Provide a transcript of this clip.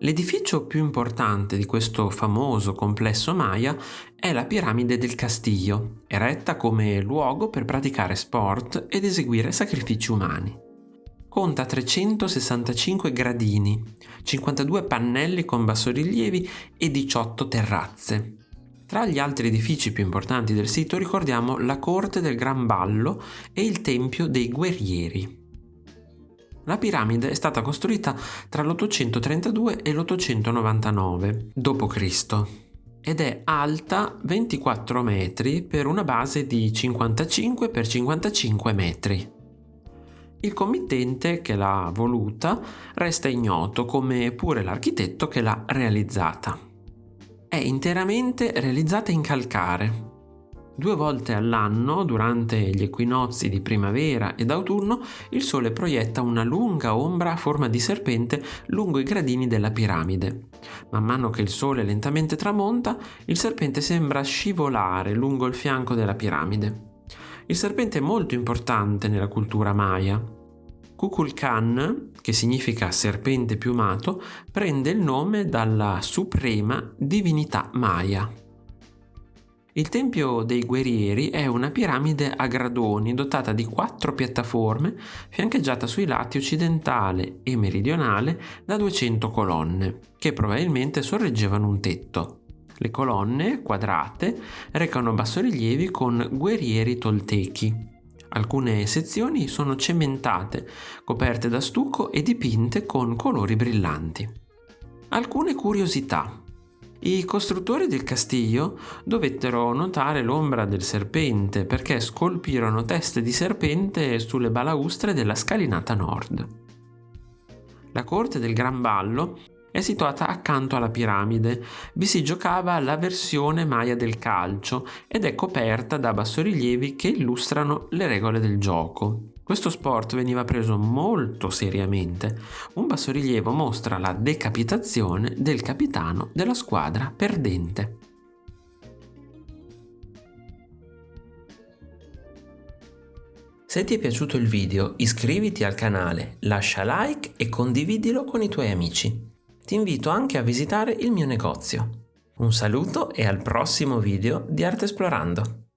L'edificio più importante di questo famoso complesso Maya è la piramide del Castillo, eretta come luogo per praticare sport ed eseguire sacrifici umani. Conta 365 gradini, 52 pannelli con bassorilievi e 18 terrazze. Tra gli altri edifici più importanti del sito ricordiamo la corte del Gran Ballo e il Tempio dei Guerrieri. La piramide è stata costruita tra l'832 e l'899 d.C. ed è alta 24 metri per una base di 55 x 55 metri. Il committente che l'ha voluta resta ignoto come pure l'architetto che l'ha realizzata. È interamente realizzata in calcare, Due volte all'anno, durante gli equinozi di primavera ed autunno, il Sole proietta una lunga ombra a forma di serpente lungo i gradini della piramide. Man mano che il Sole lentamente tramonta, il serpente sembra scivolare lungo il fianco della piramide. Il serpente è molto importante nella cultura maya. Kukulkan, che significa serpente piumato, prende il nome dalla suprema divinità maya. Il Tempio dei Guerrieri è una piramide a gradoni dotata di quattro piattaforme fiancheggiata sui lati occidentale e meridionale da 200 colonne, che probabilmente sorreggevano un tetto. Le colonne, quadrate, recano bassorilievi con guerrieri toltechi. Alcune sezioni sono cementate, coperte da stucco e dipinte con colori brillanti. Alcune curiosità. I costruttori del castiglio dovettero notare l'ombra del serpente perché scolpirono teste di serpente sulle balaustre della scalinata nord. La corte del Gran Ballo è situata accanto alla piramide. Vi si giocava la versione maya del calcio ed è coperta da bassorilievi che illustrano le regole del gioco. Questo sport veniva preso molto seriamente. Un bassorilievo mostra la decapitazione del capitano della squadra perdente. Se ti è piaciuto il video iscriviti al canale, lascia like e condividilo con i tuoi amici. Ti invito anche a visitare il mio negozio. Un saluto e al prossimo video di Arte Esplorando.